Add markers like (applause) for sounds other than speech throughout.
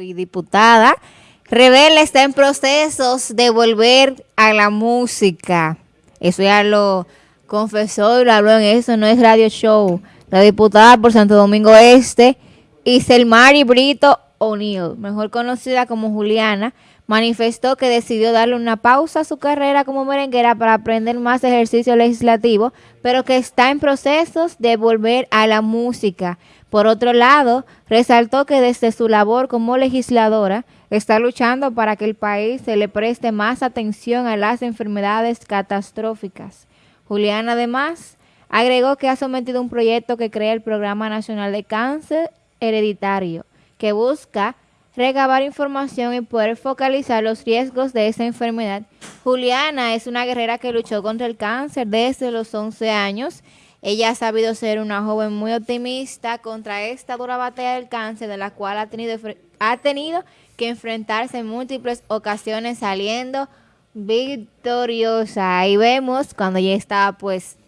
y diputada. Rebelde está en procesos de volver a la música. Eso ya lo confesó y lo habló en eso, no es radio show. La diputada por Santo Domingo Este, Iselmari Brito O'Neill, mejor conocida como Juliana, manifestó que decidió darle una pausa a su carrera como merenguera para aprender más ejercicio legislativo, pero que está en procesos de volver a la música. Por otro lado, resaltó que desde su labor como legisladora está luchando para que el país se le preste más atención a las enfermedades catastróficas. Julián además agregó que ha sometido un proyecto que crea el Programa Nacional de Cáncer Hereditario, que busca recabar información y poder focalizar los riesgos de esa enfermedad. Juliana es una guerrera que luchó contra el cáncer desde los 11 años. Ella ha sabido ser una joven muy optimista contra esta dura batalla del cáncer, de la cual ha tenido, ha tenido que enfrentarse en múltiples ocasiones saliendo victoriosa. Ahí vemos cuando ella estaba pues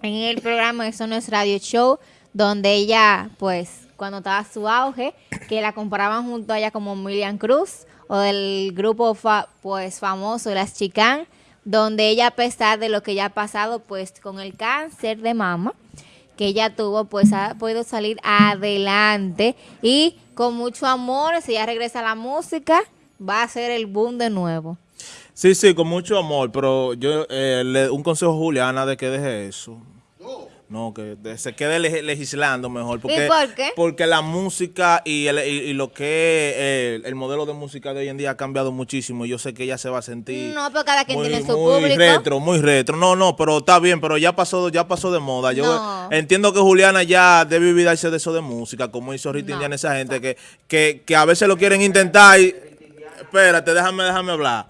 en el programa Eso no es Radio Show, donde ella pues cuando estaba su auge, que la comparaban junto a ella como Milian Cruz o del grupo pues famoso Las Chicán, donde ella a pesar de lo que ya ha pasado pues con el cáncer de mama que ella tuvo, pues ha podido salir adelante y con mucho amor, si ella regresa la música, va a ser el boom de nuevo. Sí, sí, con mucho amor, pero yo eh, le, un consejo a Juliana de que deje eso. No, que se quede legislando mejor. Porque, ¿Y por qué? Porque la música y, lo que es el, modelo de música de hoy en día ha cambiado muchísimo. Yo sé que ella se va a sentir... No, pero cada quien tiene su muy público. retro, muy retro. No, no, pero está bien, pero ya pasó ya pasó de moda. Yo entiendo que Juliana ya debe olvidarse de eso de música, como hizo Rita no. esa gente que, que, que a veces lo quieren intentar y... Espérate, déjame, déjame hablar.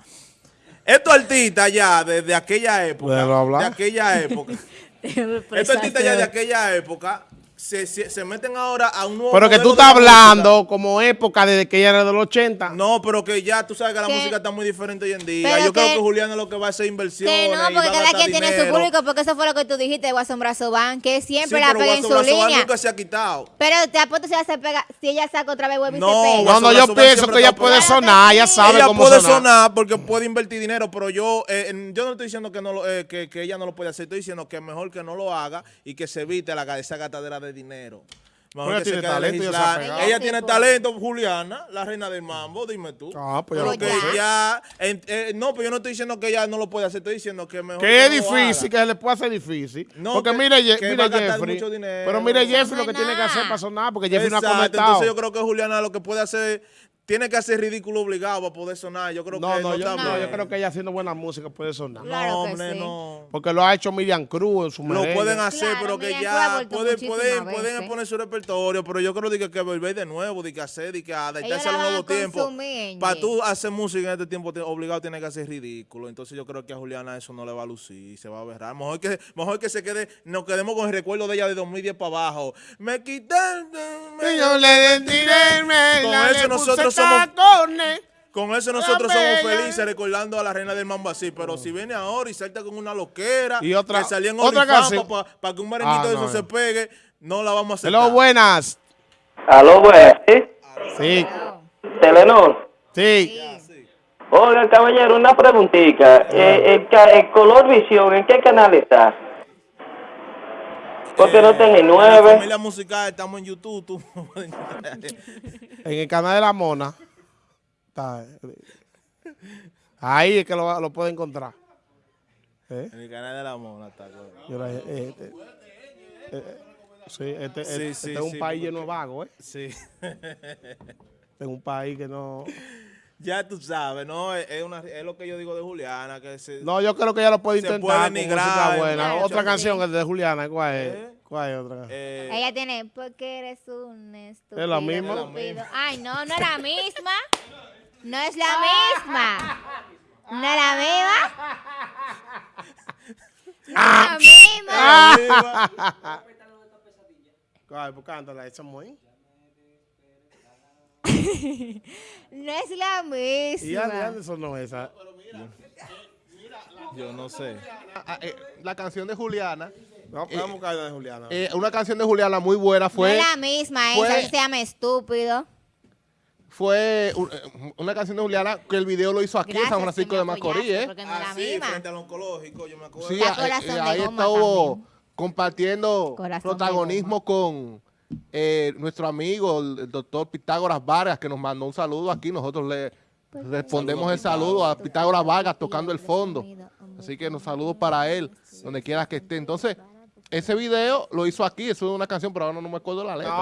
Estos artistas ya, desde aquella época, de aquella época... (laughs) (laughs) Estos artistas ya de aquella época se, se, se, meten ahora a un nuevo Pero que tú estás hablando como época desde que ella era de los 80. No, pero que ya tú sabes que la ¿Qué? música está muy diferente hoy en día. Yo que, creo que Juliana lo que va a hacer inversión. Que no, porque cada quien tiene su público, porque eso fue lo que tú dijiste de Guasón Brazo Van, que siempre sí, la pega en su línea. nunca se ha quitado. Pero te apuesto si ella se pega, si ella saca otra vez huevo y no, se pega. No, no, yo pienso que ella puede sonar, ella sabe ella cómo puede sonar. sonar porque puede invertir dinero, pero yo eh, yo no estoy diciendo que no lo, eh, que, que ella no lo puede hacer, estoy diciendo que mejor que no lo haga y que se evite la, esa gatadera de dinero. Ella tiene, talento, ella, ella tiene talento, Juliana, la reina del mambo, dime tú. Ah, pues pero que ya, eh, eh, no, pero yo no estoy diciendo que ella no lo puede hacer, estoy diciendo que mejor. Que, que es no difícil, que se le puede hacer difícil. No, porque que, mire, que mire Jeffrey. Dinero, pero mire Jeffrey lo que tiene que hacer para sonar, porque Jeffrey Exacto, no ha conectado. Entonces yo creo que Juliana lo que puede hacer tiene que hacer ridículo obligado para poder sonar. Yo creo no, que no, yo, no, yo creo que ella haciendo buena música puede sonar. Claro no, hombre, sí. no. Porque lo ha hecho Miriam Cruz en su Lo merengue. pueden hacer, Claro, pero que Miriam ya pueden, pueden, pueden poner su repertorio, pero yo creo que, que volver de nuevo, de que hacer, de que adaptarse a los nuevos tiempos. Para tú hacer música en este tiempo, obligado tiene que hacer ridículo. Entonces yo creo que a Juliana eso no le va a lucir, se va a berrar. Mejor que, mejor que se quede, nos quedemos con el recuerdo de ella de 2010 para abajo. Me quitan... Y yo le tiré, me Con la eso le nosotros somos-. Con eso nosotros somos felices recordando a la reina del mambo así, pero si viene ahora y salta con una loquera, Y otra- que salía en otra canción. para que un merenguito Ah, de eso no, se pegue, no la vamos a hacer. Hello, buenas. Aló, buenas, ¿sí? Sí, Telenor. sí. Oiga, caballero, una preguntita. Eh, el, el color visión, ¿en qué canal está? Porque no tiene En la nueve. familia musical estamos en YouTube. tú. (laughs) En el canal de la Mona. Está, eh. Ahí es que lo, lo puede encontrar. ¿Eh? en el canal de la mona está. claro. Yo la- eh, eh, eh, eh, sí, este, Sí, este- sí, este es un sí, país lleno de vagos, ¿eh? Sí. Este (laughs) es un país que no... ya tú sabes, ¿no? Es, es una, es lo que yo digo de Juliana, que se, No, yo creo que ella lo puede Se intentar puede música buena. otra canción es de Juliana, ¿cuál es? ¿Eh? ¿Cuál es otra canción? eh, Ella tiene, porque eres un estúpido. ¿Es la misma? estúpido. Ay, no, no es la misma. No es la misma. No es la misma. (laughs) No es la misma. arriba. (laughs) ¿Cuál? Pues cántala, esa muy. (laughs) No es la Y Andy misma. Anderson no es esa. yo no sé. Ah, eh, la canción de Juliana, No, vamos a buscar la de Juliana. eh, una canción de Juliana muy buena No fue... es la misma, fue- esa se llama estúpido. fue eh, una canción de Juliana que el video lo hizo aquí en San Francisco de Macorís, ¿eh? Porque no es la Así, misma. frente al oncológico, yo me acuerdo. Sí, eh, ahí estuvo compartiendo Corazón protagonismo con eh, nuestro amigo, el, el doctor Pitágoras Vargas, que nos mandó un saludo aquí. Nosotros le respondemos el saludo a Pitágoras Vargas tocando el fondo. Así que nos saludos para él, donde quiera que esté. Entonces, ese video lo hizo aquí, eso es una canción, pero ahora no me acuerdo la letra.